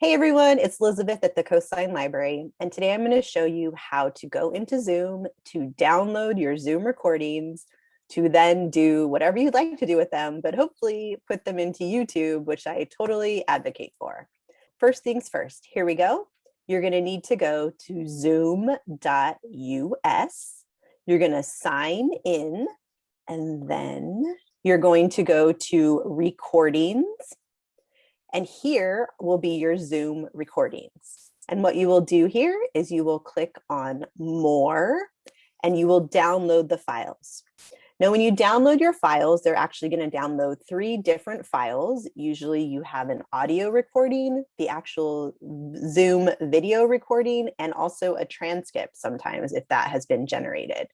Hey everyone, it's Elizabeth at the Coastline Library, and today I'm going to show you how to go into Zoom to download your Zoom recordings to then do whatever you'd like to do with them, but hopefully put them into YouTube, which I totally advocate for. First things first, here we go. You're going to need to go to zoom.us. You're going to sign in, and then you're going to go to recordings and here will be your Zoom recordings. And what you will do here is you will click on more and you will download the files. Now, when you download your files, they're actually going to download three different files. Usually you have an audio recording, the actual Zoom video recording, and also a transcript sometimes if that has been generated.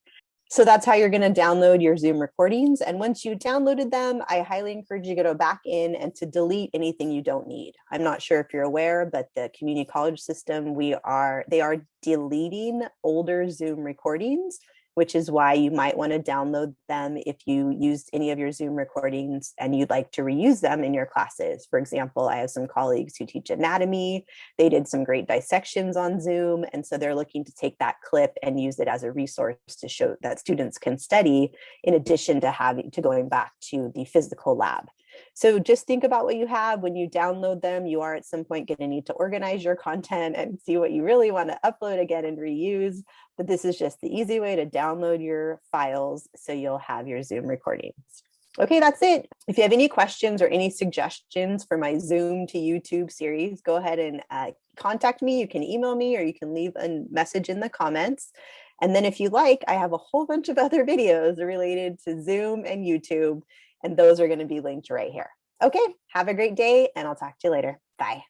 So that's how you're going to download your Zoom recordings. And once you downloaded them, I highly encourage you to go back in and to delete anything you don't need. I'm not sure if you're aware, but the community college system, we are they are deleting older Zoom recordings which is why you might want to download them if you used any of your Zoom recordings and you'd like to reuse them in your classes. For example, I have some colleagues who teach anatomy. They did some great dissections on Zoom. And so they're looking to take that clip and use it as a resource to show that students can study in addition to having to going back to the physical lab. So just think about what you have when you download them. You are at some point going to need to organize your content and see what you really want to upload again and reuse. But this is just the easy way to download your files so you'll have your Zoom recordings. Okay, that's it. If you have any questions or any suggestions for my Zoom to YouTube series, go ahead and uh, contact me. You can email me or you can leave a message in the comments. And then if you like, I have a whole bunch of other videos related to Zoom and YouTube and those are going to be linked right here. Okay, have a great day and I'll talk to you later. Bye.